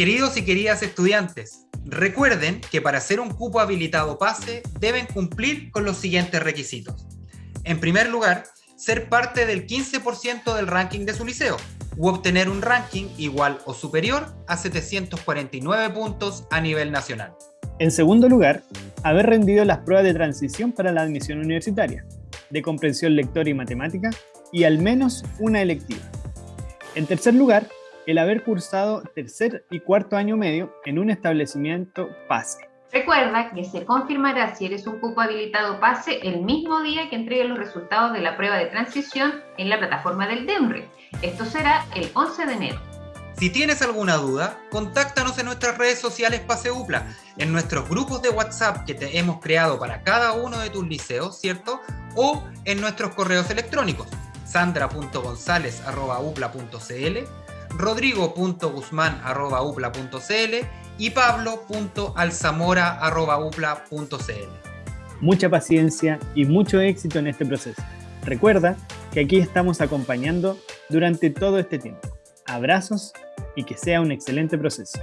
Queridos y queridas estudiantes, recuerden que para ser un cupo habilitado PASE deben cumplir con los siguientes requisitos. En primer lugar, ser parte del 15% del ranking de su liceo u obtener un ranking igual o superior a 749 puntos a nivel nacional. En segundo lugar, haber rendido las pruebas de transición para la admisión universitaria, de comprensión lectora y matemática, y al menos una electiva. En tercer lugar, el haber cursado tercer y cuarto año medio en un establecimiento PASE. Recuerda que se confirmará si eres un cupo habilitado PASE el mismo día que entregue los resultados de la prueba de transición en la plataforma del DEMRE. Esto será el 11 de enero. Si tienes alguna duda, contáctanos en nuestras redes sociales PaseUPLA, en nuestros grupos de WhatsApp que te hemos creado para cada uno de tus liceos, ¿cierto? O en nuestros correos electrónicos, sandra.gonzález.upla.cl, rodrigo.guzmán.upla.cl y pablo.alzamora.upla.cl. Mucha paciencia y mucho éxito en este proceso. Recuerda que aquí estamos acompañando durante todo este tiempo. Abrazos y que sea un excelente proceso.